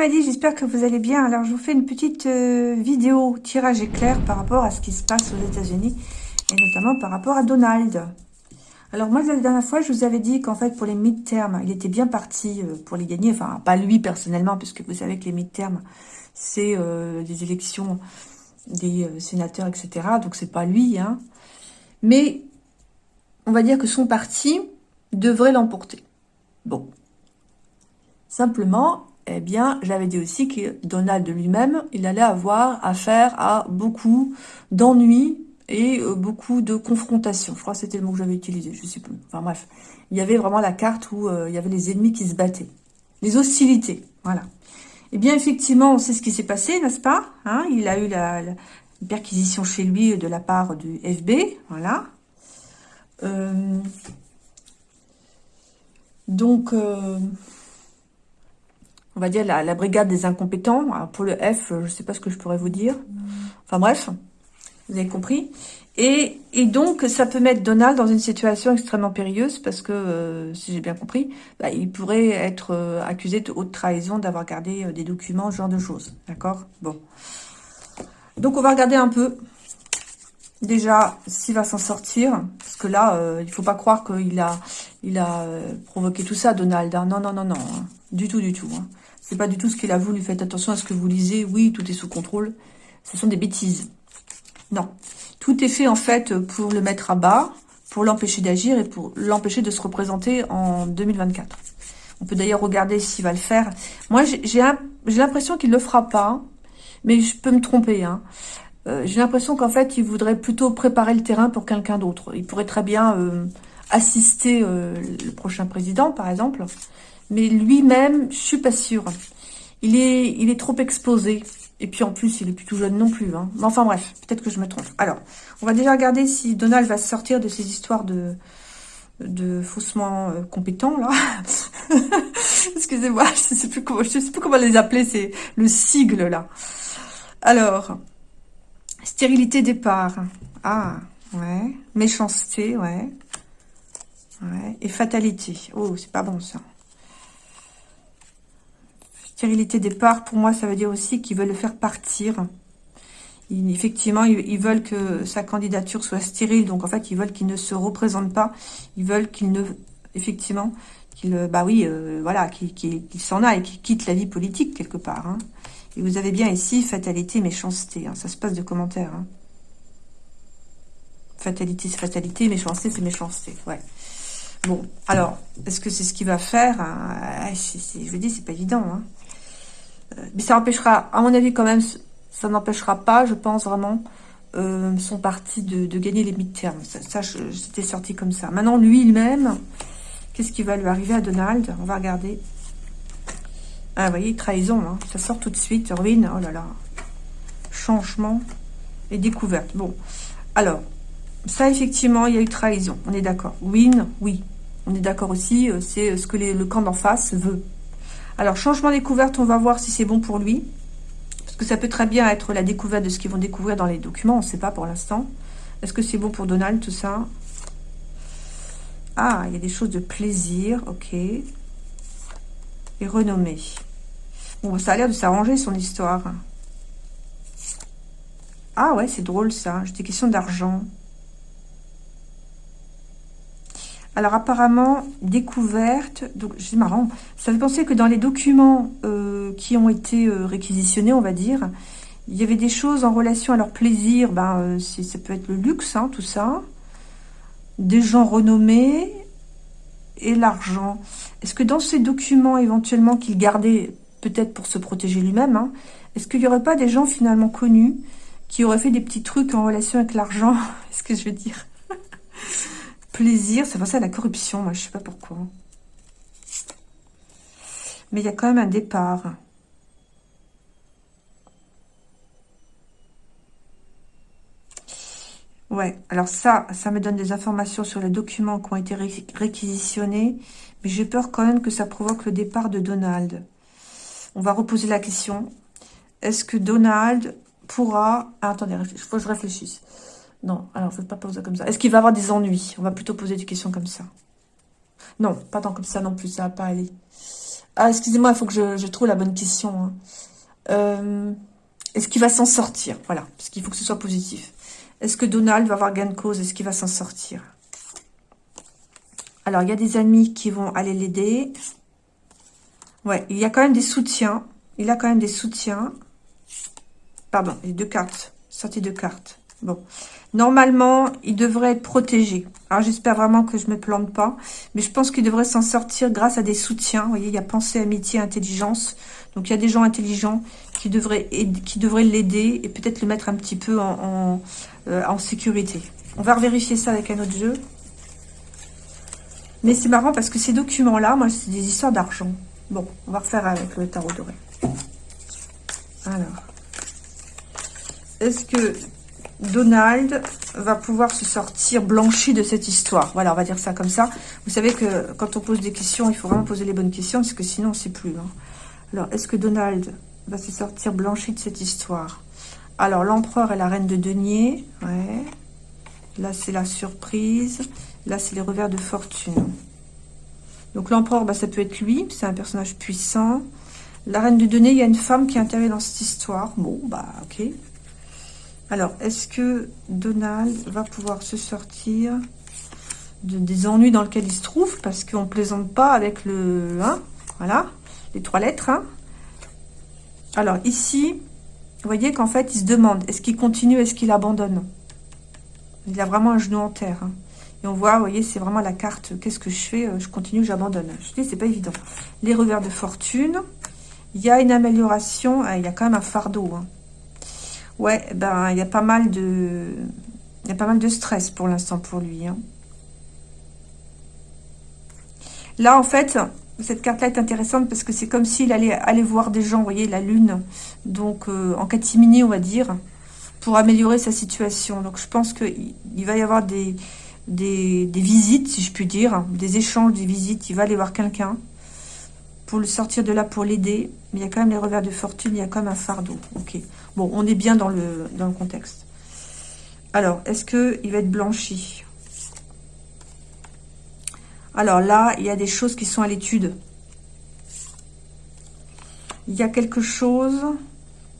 Maddy, j'espère que vous allez bien. Alors, je vous fais une petite euh, vidéo tirage éclair par rapport à ce qui se passe aux États-Unis et notamment par rapport à Donald. Alors, moi, la dernière fois, je vous avais dit qu'en fait, pour les mid-terms, il était bien parti euh, pour les gagner. Enfin, pas lui personnellement, puisque vous savez que les mid-terms, c'est euh, des élections des sénateurs, etc. Donc, c'est pas lui. Hein. Mais, on va dire que son parti devrait l'emporter. Bon, Simplement, eh bien, j'avais dit aussi que Donald lui-même, il allait avoir affaire à beaucoup d'ennuis et euh, beaucoup de confrontations. Je crois que c'était le mot que j'avais utilisé, je sais plus. Enfin bref, il y avait vraiment la carte où euh, il y avait les ennemis qui se battaient. Les hostilités, voilà. Eh bien, effectivement, on sait ce qui s'est passé, n'est-ce pas hein? Il a eu la, perquisition chez lui de la part du FB, voilà. Euh, donc, on va dire, la, brigade des incompétents. pour le F, je ne sais pas ce que je pourrais vous dire. Enfin bref, vous avez compris. Et, donc, ça peut mettre Donald dans une situation extrêmement périlleuse parce que, euh, si j'ai bien compris, bah, il pourrait être euh, accusé de haute trahison d'avoir gardé euh, des documents, ce genre de choses. D'accord? Bon. Donc, on va regarder un peu, déjà, s'il va s'en sortir. Parce que là, il ne faut pas croire qu'il a, il a provoqué tout ça, Donald. Hein. Non, non, non, non. Hein. Du tout, du tout. Hein. C'est pas du tout ce qu'il a voulu. Faites attention à ce que vous lisez. Oui, tout est sous contrôle. Ce sont des bêtises. Non. Tout est fait, en fait, pour le mettre à bas, pour l'empêcher d'agir et pour l'empêcher de se représenter en 2024. On peut d'ailleurs regarder s'il va le faire. Moi, j'ai l'impression qu'il ne le fera pas, mais je peux me tromper. Hein. Euh, j'ai l'impression qu'en fait, il voudrait plutôt préparer le terrain pour quelqu'un d'autre. Il pourrait très bien euh, assister euh, le prochain président, par exemple, mais lui-même, je suis pas sûre. Il est, il est trop exposé. Et puis en plus, il est plus tout jeune non plus. Hein. Mais enfin bref, peut-être que je me trompe. Alors, on va déjà regarder si Donald va sortir de ces histoires de, de faussement euh, compétents, là. Excusez-moi, je ne sais, plus comment, je sais plus comment les appeler, c'est le sigle, là. Alors, stérilité départ. Ah, ouais. Méchanceté, ouais. Ouais. Et fatalité. Oh, c'est pas bon, ça. Stérilité départ, pour moi, ça veut dire aussi qu'ils veulent le faire partir. effectivement, ils, veulent que sa candidature soit stérile. Donc, en fait, ils veulent qu'il ne se représente pas. Ils veulent qu'il ne... Effectivement, qu'il... Bah oui, euh, voilà, qu'il s'en aille, qu'il quitte la vie politique, quelque part. Hein. Et vous avez bien ici, fatalité, méchanceté. Hein. Ça se passe de commentaires. Hein. Fatalité, c'est fatalité. Méchanceté, c'est méchanceté. Ouais. Bon, alors, est-ce que c'est ce qu'il va faire? Je vous dis, c'est pas évident. Euh, mais ça empêchera, à mon avis quand même, ça n'empêchera pas, je pense vraiment, euh, son parti de, gagner les mid-terms. Ça, c'était sorti comme ça. Maintenant, lui-même, qu'est-ce qui va lui arriver à Donald? On va regarder. Ah, vous voyez, trahison, hein. ça sort tout de suite. Ruine, oh là là. Changement et découverte. Bon, alors, ça, effectivement, il y a eu trahison. On est d'accord. Win, oui. On est d'accord aussi, euh, c'est ce que le camp d'en face veut. Alors, changement découverte, on va voir si c'est bon pour lui. Parce que ça peut très bien être la découverte de ce qu'ils vont découvrir dans les documents. On ne sait pas pour l'instant. Est-ce que c'est bon pour Donald, tout ça? Ah, il y a des choses de plaisir. Ok. Et renommée. Bon, ça a l'air de s'arranger, son histoire. Ah ouais, c'est drôle, ça. J'ai des questions d'argent. Alors apparemment, découverte, donc c'est marrant, ça fait penser que dans les documents euh, qui ont été euh, réquisitionnés, on va dire, il y avait des choses en relation à leur plaisir, ben, euh, ça peut être le luxe, hein, tout ça, des gens renommés et l'argent. Est-ce que dans ces documents éventuellement qu'il gardait peut-être pour se protéger lui-même, hein, est-ce qu'il n'y aurait pas des gens finalement connus qui auraient fait des petits trucs en relation avec l'argent? Est-ce que je veux dire? Plaisir, ça à la corruption, moi je sais pas pourquoi. Mais il y a quand même un départ. Ouais, alors ça, ça me donne des informations sur les documents qui ont été réquisitionnés, mais j'ai peur quand même que ça provoque le départ de Donald. On va reposer la question. Est-ce que Donald pourra... Ah, attendez, il faut que je réfléchisse. Non, alors, faites pas poser comme ça. Est-ce qu'il va avoir des ennuis? On va plutôt poser des questions comme ça. Non, pas tant comme ça non plus, ça va pas aller. Ah, excusez-moi, il faut que je, trouve la bonne question. Hein. Euh, est-ce qu'il va s'en sortir? Voilà, parce qu'il faut que ce soit positif. Est-ce que Donald va avoir gain de cause? Est-ce qu'il va s'en sortir? Alors, il y a des amis qui vont aller l'aider. Ouais, il y a quand même des soutiens. Il a quand même des soutiens. Pardon, les deux cartes. Sortie de cartes. Bon. Normalement, il devrait être protégé. Alors, j'espère vraiment que je ne me plante pas. Mais je pense qu'il devrait s'en sortir grâce à des soutiens. Vous voyez, il y a pensée, amitié, intelligence. Donc, il y a des gens intelligents qui devraient qui devraient l'aider et peut-être le mettre un petit peu en, euh, en, sécurité. On va vérifier ça avec un autre jeu. Mais c'est marrant parce que ces documents-là, moi, c'est des histoires d'argent. Bon, on va refaire avec le tarot doré. Alors. Est-ce que Donald va pouvoir se sortir blanchi de cette histoire. Voilà, on va dire ça comme ça. Vous savez que quand on pose des questions, il faut vraiment poser les bonnes questions, parce que sinon, on ne sait plus. Hein. Alors, est-ce que Donald va se sortir blanchi de cette histoire? Alors, l'empereur et la reine de denier. Ouais. Là, c'est la surprise. Là, c'est les revers de fortune. Donc, l'empereur, bah, ça peut être lui. C'est un personnage puissant. La reine de denier, il y a une femme qui intervient dans cette histoire. Bon, bah, ok. Alors, est-ce que Donald va pouvoir se sortir de, des ennuis dans lesquels il se trouve? Parce qu'on ne plaisante pas avec le... Hein, voilà, les trois lettres. Hein. Alors, ici, vous voyez qu'en fait, il se demande, est-ce qu'il continue, est-ce qu'il abandonne? Il a vraiment un genou en terre. Hein. Et on voit, vous voyez, c'est vraiment la carte, qu'est-ce que je fais euh, Je continue, j'abandonne. Je dis, c'est pas évident. Les revers de fortune. Il y a une amélioration, il y a quand même un fardeau. Ouais, ben il y a pas mal de, pas mal de stress pour l'instant pour lui. Hein. Là, en fait, cette carte-là est intéressante parce que c'est comme s'il allait aller voir des gens, vous voyez, la lune, donc euh, en catimini, on va dire, pour améliorer sa situation. Donc, je pense qu'il va y avoir des, des, des, visites, si je puis dire, des échanges, des visites. Il va aller voir quelqu'un le sortir de là, pour l'aider. Mais il y a quand même les revers de fortune, il y a quand même un fardeau. Ok. Bon, on est bien dans le, dans le contexte. Alors, est-ce qu'il va être blanchi? Alors là, il y a des choses qui sont à l'étude. Il y a quelque chose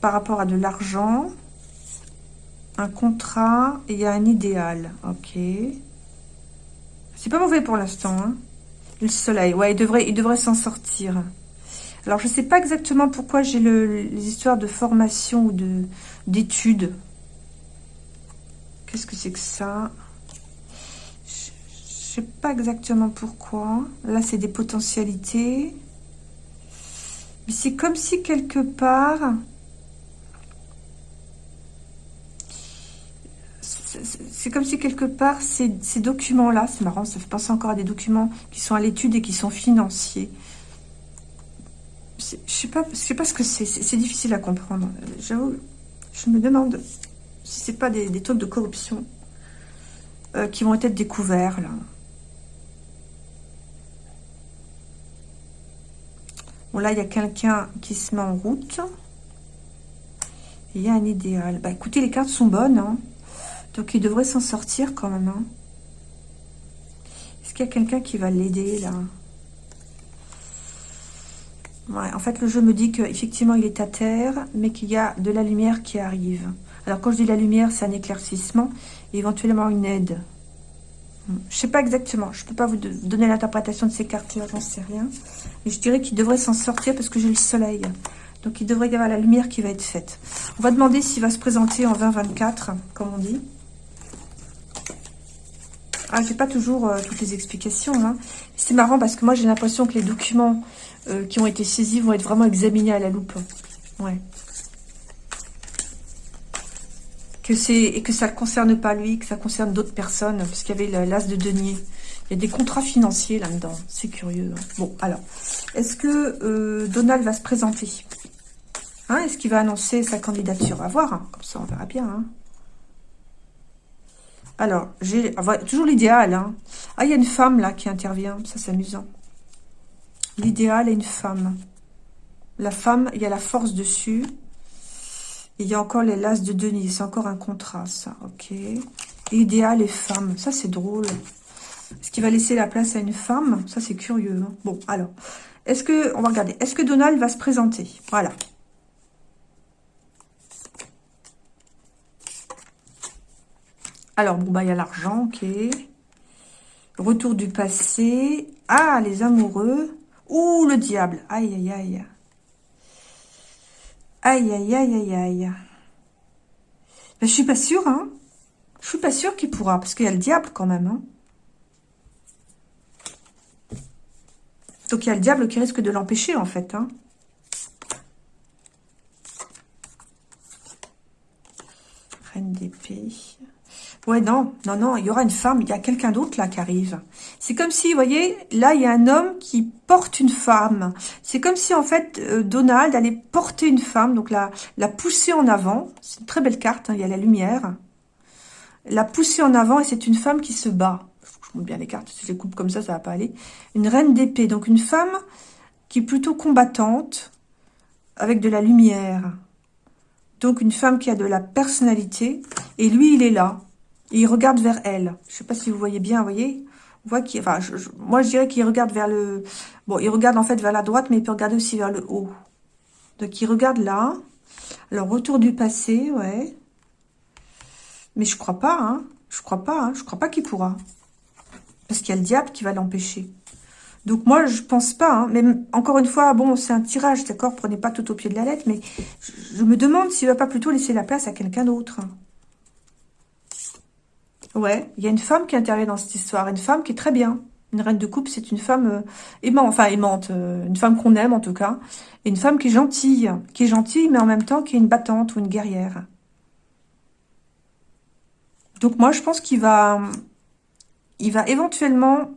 par rapport à de l'argent, un contrat, et il y a un idéal. Ok. C'est pas mauvais pour l'instant, hein le soleil, ouais, il devrait, il devrait s'en sortir. Alors, je ne sais pas exactement pourquoi j'ai les histoires de formation ou d'études. Qu'est-ce que c'est que ça? Je ne sais pas exactement pourquoi. Là, c'est des potentialités. Mais c'est comme si quelque part... c'est comme si quelque part, ces, documents-là, c'est marrant, ça fait penser encore à des documents qui sont à l'étude et qui sont financiers. Je sais pas, je sais pas ce que c'est, c'est difficile à comprendre. J'avoue, je me demande si c'est pas des, trucs de corruption euh, qui vont être découverts, là. Bon, là, il y a quelqu'un qui se met en route. Il y a un idéal. Bah, écoutez, les cartes sont bonnes, hein. Donc, il devrait s'en sortir quand même. Hein. Est-ce qu'il y a quelqu'un qui va l'aider, là? En fait, le jeu me dit qu'effectivement, il est à terre, mais qu'il y a de la lumière qui arrive. Alors, quand je dis la lumière, c'est un éclaircissement, et éventuellement une aide. Je ne sais pas exactement. Je ne peux pas vous donner l'interprétation de ces cartes-là, j'en sais rien. Mais je dirais qu'il devrait s'en sortir parce que j'ai le soleil. Donc, il devrait y avoir la lumière qui va être faite. On va demander s'il va se présenter en 2024, comme on dit. Ah, j'ai pas toujours euh, toutes les explications. Hein. C'est marrant parce que moi, j'ai l'impression que les documents euh, qui ont été saisis vont être vraiment examinés à la loupe. Ouais. Que et que ça ne concerne pas lui, que ça concerne d'autres personnes, parce qu'il y avait l'as de denier. Il y a des contrats financiers là-dedans. C'est curieux. Hein. Bon, alors, est-ce que euh, Donald va se présenter? Hein, Est-ce qu'il va annoncer sa candidature? À voir, comme ça on verra bien. Alors, j'ai toujours l'idéal. Hein. Ah, il y a une femme là qui intervient. Ça, c'est amusant. L'idéal est une femme. La femme, il y a la force dessus. il y a encore les laces de Denis. C'est encore un contrat, ça. Ok. Idéal et femme. Ça, c'est drôle. Est-ce qu'il va laisser la place à une femme? Ça, c'est curieux. Hein. Bon, alors. Est-ce que, on va regarder, est-ce que Donald va se présenter? Voilà. Alors, bon, bah, il y a l'argent, ok. Retour du passé. Ah, les amoureux. Ouh, le diable. Aïe, aïe, aïe. Aïe, aïe, aïe, aïe, aïe. Ben, je suis pas sûre, hein. Je suis pas sûre qu'il pourra, parce qu'il y a le diable quand même, hein. Donc, il y a le diable qui risque de l'empêcher, en fait, hein. Reine d'épée. Ouais, non, non, non, il y aura une femme, il y a quelqu'un d'autre là qui arrive. C'est comme si, vous voyez, là, il y a un homme qui porte une femme. C'est comme si, en fait, euh, Donald allait porter une femme, donc la, la pousser en avant. C'est une très belle carte, hein, il y a la lumière. La pousser en avant, et c'est une femme qui se bat. Je montre bien les cartes, si je les coupe comme ça, ça va pas aller. Une reine d'épée, donc une femme qui est plutôt combattante, avec de la lumière. Donc une femme qui a de la personnalité, et lui, il est là. Il regarde vers elle. Je sais pas si vous voyez bien, vous voyez On voit moi, je dirais qu'il regarde vers le... Bon, il regarde en fait vers la droite, mais il peut regarder aussi vers le haut. Donc, il regarde là. Alors, retour du passé, ouais. Mais je crois pas, hein. Je crois pas, hein. Je crois pas qu'il pourra. Parce qu'il y a le diable qui va l'empêcher. Donc, moi, je pense pas, hein. Mais encore une fois, bon, c'est un tirage, d'accord Prenez pas tout au pied de la lettre, mais je, me demande s'il va pas plutôt laisser la place à quelqu'un d'autre. Ouais, il y a une femme qui intervient dans cette histoire, une femme qui est très bien. Une reine de coupe, c'est une femme euh, aimante, enfin aimante, euh, une femme qu'on aime en tout cas. Et une femme qui est gentille, qui est gentille, mais en même temps qui est une battante ou une guerrière. Donc moi, je pense qu'il va, il va éventuellement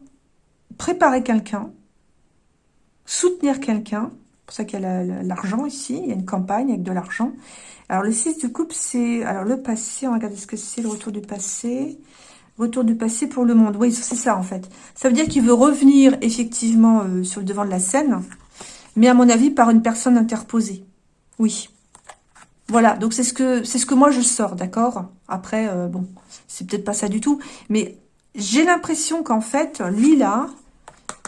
préparer quelqu'un, soutenir quelqu'un. Pour ça qu'il y a l'argent ici, il y a une campagne avec de l'argent. Alors, le 6 de coupe, c'est... Alors, le passé, on va regarder ce que c'est, le retour du passé. Retour du passé pour le monde. Oui, c'est ça, en fait. Ça veut dire qu'il veut revenir, effectivement, euh, sur le devant de la scène. Mais, à mon avis, par une personne interposée. Oui. Voilà, donc c'est ce que ce que moi je sors, d'accord? Après, euh, bon, c'est peut-être pas ça du tout. Mais j'ai l'impression qu'en fait, lui, là,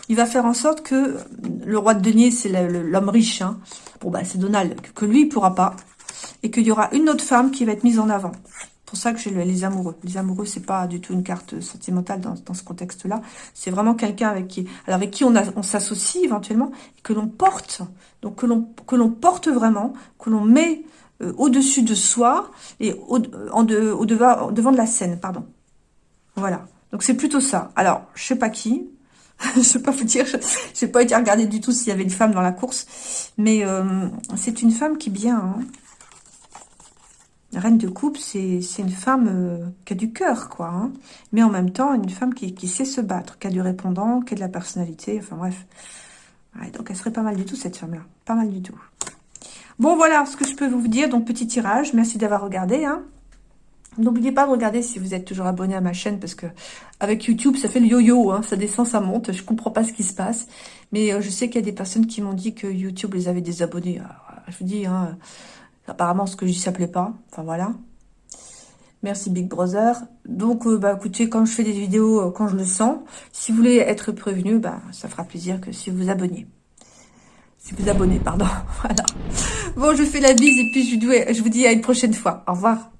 il va faire en sorte que le roi de denier, c'est l'homme riche. Hein. Bon, bah, c'est Donald. Que lui, il pourra pas et qu'il y aura une autre femme qui va être mise en avant. Pour ça que j'ai les amoureux. Les amoureux, c'est pas du tout une carte sentimentale dans, ce contexte-là. C'est vraiment quelqu'un avec qui, on, s'associe éventuellement, que l'on porte, donc que l'on porte vraiment, que l'on met euh, au-dessus de soi et au, au devant, devant de la scène, pardon. Voilà. Donc c'est plutôt ça. Alors, je sais pas qui, je sais pas vous dire, je n'ai pas été regarder du tout s'il y avait une femme dans la course, mais euh, c'est une femme qui bien, hein, reine de coupe, c'est une femme euh, qui a du cœur, quoi. Hein. Mais en même temps, une femme qui, sait se battre, qui a du répondant, qui a de la personnalité, enfin bref. donc elle serait pas mal du tout, cette femme-là. Pas mal du tout. Bon, voilà ce que je peux vous dire. Donc, petit tirage. Merci d'avoir regardé. Hein. N'oubliez pas de regarder si vous êtes toujours abonné à ma chaîne parce que avec YouTube, ça fait le yo-yo, hein, ça descend, ça monte. Je comprends pas ce qui se passe. Mais euh, je sais qu'il y a des personnes qui m'ont dit que YouTube les avait désabonnés. je vous dis, hein, Apparemment, ce que je dis, ça pas. Enfin, voilà. Merci Big Brother. Donc, euh, bah, écoutez, quand je fais des vidéos, euh, quand je le sens, si vous voulez être prévenu, bah, ça fera plaisir que si vous vous abonnez. Si vous abonnez, pardon. voilà. Bon, je fais la bise et puis je vous dis à une prochaine fois. Au revoir.